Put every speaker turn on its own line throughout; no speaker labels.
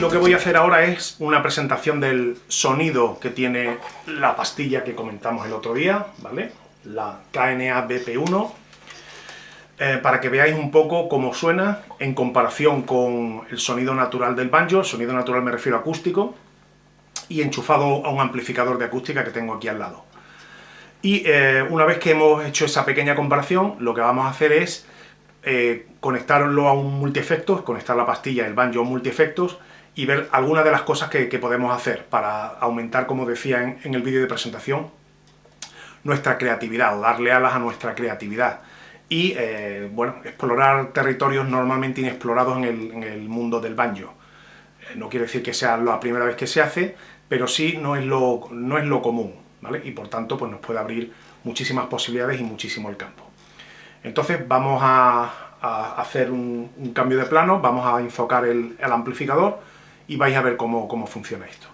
lo que voy a hacer ahora es una presentación del sonido que tiene la pastilla que comentamos el otro día, ¿vale? La KNA BP1, eh, para que veáis un poco cómo suena en comparación con el sonido natural del banjo, sonido natural me refiero a acústico, y enchufado a un amplificador de acústica que tengo aquí al lado. Y eh, una vez que hemos hecho esa pequeña comparación, lo que vamos a hacer es eh, conectarlo a un multiefectos, conectar la pastilla, el banjo a un multiefectos, y ver algunas de las cosas que, podemos hacer para aumentar, como decía en, el vídeo de presentación, nuestra creatividad, darle alas a nuestra creatividad y, eh, bueno, explorar territorios normalmente inexplorados en el, mundo del banjo. Eh, no quiere decir que sea la primera vez que se hace, pero sí no es lo, no es lo común, ¿vale? Y por tanto, pues nos puede abrir muchísimas posibilidades y muchísimo el campo. Entonces vamos a, hacer un, cambio de plano, vamos a enfocar el, amplificador y vais a ver cómo, funciona esto.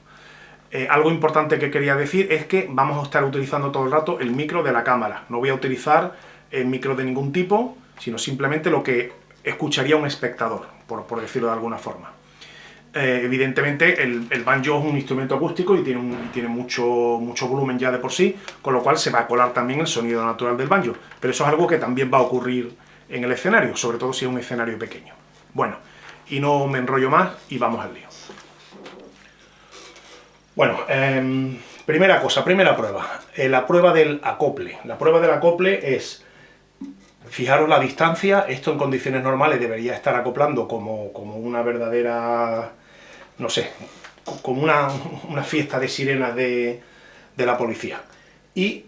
Eh, algo importante que quería decir es que vamos a estar utilizando todo el rato el micro de la cámara. No voy a utilizar el micro de ningún tipo, sino simplemente lo que escucharía un espectador, por decirlo de alguna forma. Eh, evidentemente el, banjo es un instrumento acústico y tiene, tiene mucho, mucho volumen ya de por sí, con lo cual se va a colar también el sonido natural del banjo. Pero eso es algo que también va a ocurrir en el escenario, sobre todo si es un escenario pequeño. Bueno, y no me enrollo más y vamos al lío. Bueno, em, primera cosa, primera prueba, eh, la prueba del acople. La prueba del acople es, fijaros la distancia, esto en condiciones normales debería estar acoplando como, como una verdadera no sé, como una, fiesta de sirenas de, la policía. Y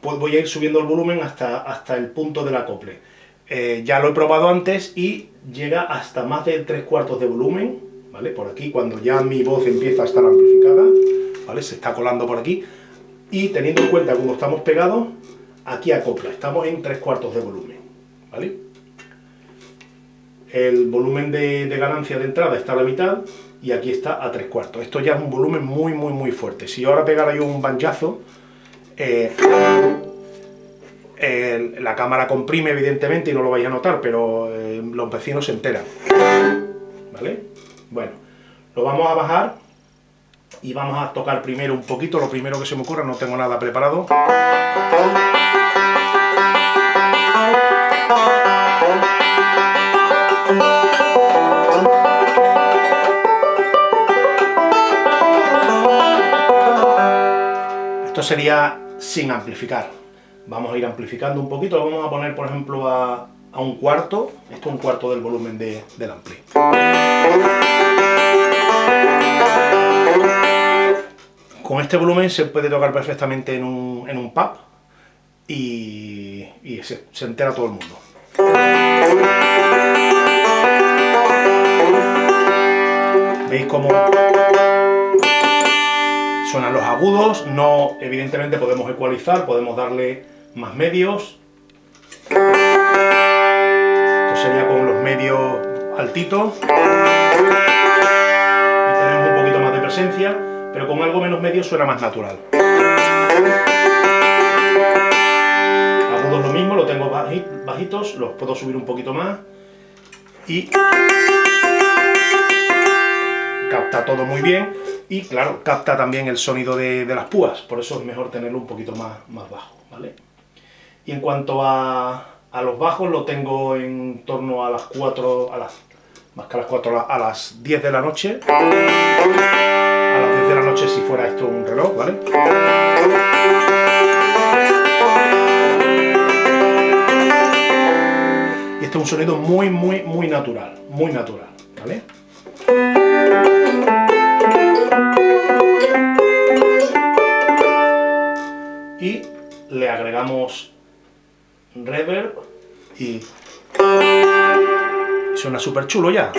pues voy a ir subiendo el volumen hasta, hasta el punto del acople. Eh, ya lo he probado antes y llega hasta más de tres cuartos de volumen, ¿vale? Por aquí, cuando ya mi voz empieza a estar amplificada, ¿vale? Se está colando por aquí. Y teniendo en cuenta cómo estamos pegados, aquí acopla, estamos en tres cuartos de volumen, ¿vale? El volumen de, de ganancia de entrada está a la mitad, y aquí está a tres cuartos. Esto ya es un volumen muy, muy, muy fuerte. Si ahora pegara yo un banjazo, eh, la cámara comprime evidentemente y no lo vais a notar, pero eh, los vecinos se enteran. ¿Vale? Bueno, lo vamos a bajar y vamos a tocar primero un poquito, lo primero que se me ocurra, no tengo nada preparado. Sería sin amplificar. Vamos a ir amplificando un poquito, lo vamos a poner, por ejemplo, a, un cuarto. Esto es un cuarto del volumen de, del ampli. Con este volumen se puede tocar perfectamente en un, en un pub y, se, se entera todo el mundo. ¿Veis cómo Suenan los agudos, no, evidentemente podemos ecualizar, podemos darle más medios. Esto sería con los medios altitos. Y tenemos un poquito más de presencia, pero con algo menos medio suena más natural. Agudos lo mismo, lo tengo bajitos, los puedo subir un poquito más. Y capta todo muy bien y claro, capta también el sonido de, las púas, por eso es mejor tenerlo un poquito más, más bajo, ¿vale? Y en cuanto a, los bajos, lo tengo en torno a las 4, a las, más que a las 4, a las 10 de la noche, a las 10 de la noche si fuera esto un reloj, ¿vale? Y este es un sonido muy, muy, muy natural, muy natural, ¿vale? Le agregamos reverb y suena súper chulo ya.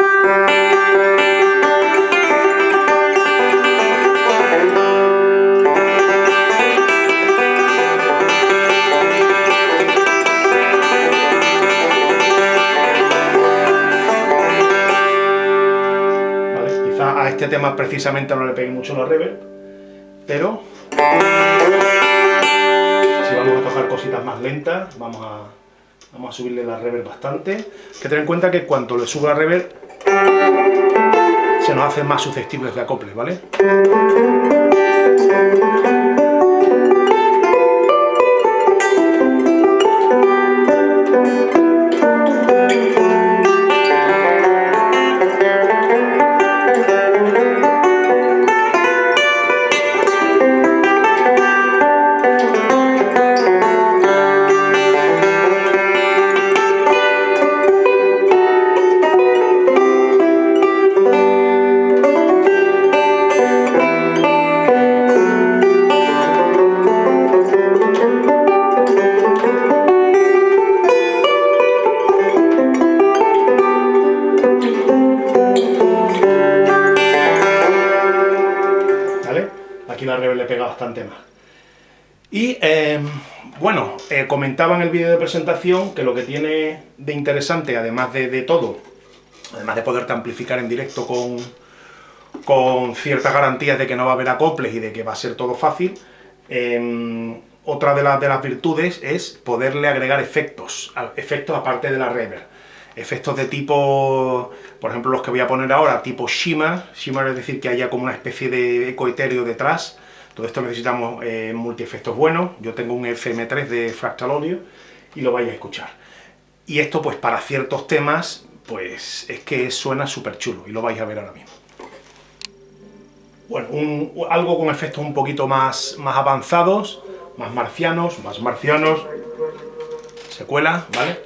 este tema precisamente no le pegué mucho la reverb, pero cositas más lentas, vamos a, vamos a subirle la reverb bastante. que tener en cuenta que cuando le subo la reverb se nos hacen más susceptibles de acoples, ¿vale? Bastante más. Y eh, bueno, eh, comentaba en el vídeo de presentación que lo que tiene de interesante, además de, todo, además de poderte amplificar en directo con, con ciertas garantías de que no va a haber acoples y de que va a ser todo fácil, em, otra de, de, las virtudes es poderle agregar efectos, efectos aparte de la reverb. Efectos de tipo, por ejemplo los que voy a poner ahora, tipo shimmer, shimmer es decir que haya como una especie de eco etéreo detrás, todo esto necesitamos eh, multi-efectos buenos, yo tengo un FM3 de Fractal Audio y lo vais a escuchar. Y esto pues para ciertos temas, pues es que suena súper chulo y lo vais a ver ahora mismo. Bueno, algo con efectos un poquito más, más avanzados, más marcianos, más marcianos, se cuela, ¿vale?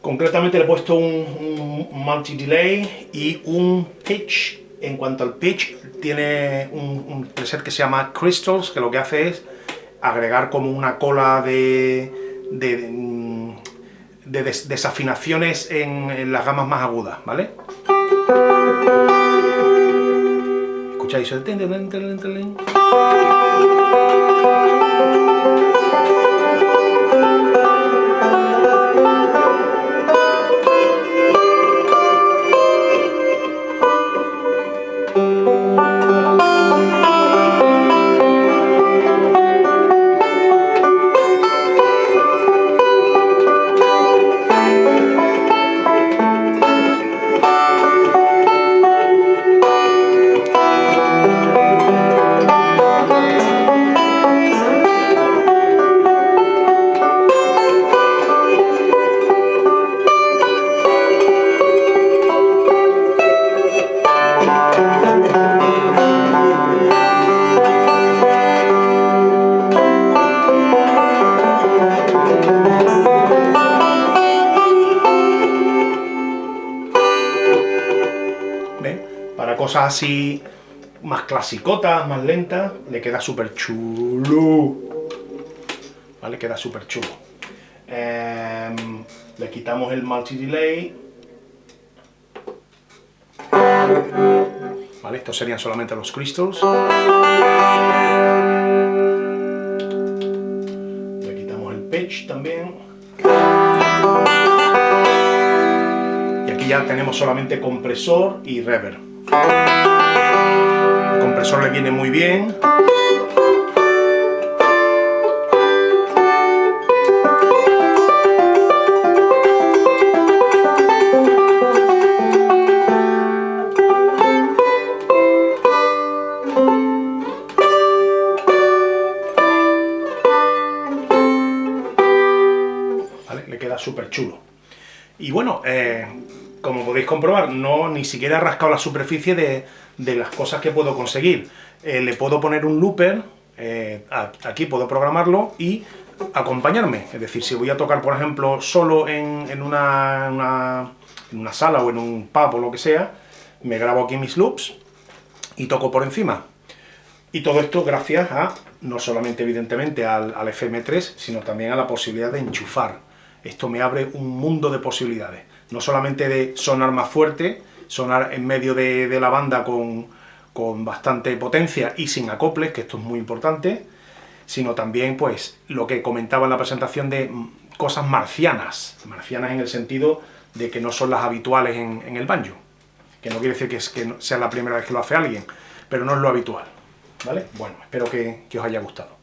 Concretamente le he puesto un, multi-delay y un pitch. En cuanto al pitch, tiene un, preset que se llama Crystals, que lo que hace es agregar como una cola de, desafinaciones en, las gamas más agudas, ¿vale? ¿Escucháis el... así más clasicotas, más lentas, le queda súper chulo. ¿Vale? Queda súper chulo. Em, le quitamos el multi-delay. ¿Vale? Estos serían solamente los crystals. Le quitamos el pitch también. Y aquí ya tenemos solamente compresor y reverb. El compresor le viene muy bien. Le queda súper chulo. Y bueno, eh, como podéis comprobar, no ni siquiera he rascado la superficie de, las cosas que puedo conseguir. Eh, le puedo poner un looper, eh, aquí puedo programarlo y acompañarme. Es decir, si voy a tocar, por ejemplo, solo en, una, en una sala o en un pub o lo que sea, me grabo aquí mis loops y toco por encima. Y todo esto gracias a, no solamente evidentemente al, al, FM3, sino también a la posibilidad de enchufar. Esto me abre un mundo de posibilidades no solamente de sonar más fuerte, sonar en medio de, la banda con, bastante potencia y sin acoples, que esto es muy importante, sino también, pues, lo que comentaba en la presentación de cosas marcianas, marcianas en el sentido de que no son las habituales en, el banjo, que no quiere decir que, es, que sea la primera vez que lo hace alguien, pero no es lo habitual, ¿vale? Bueno, espero que os haya gustado.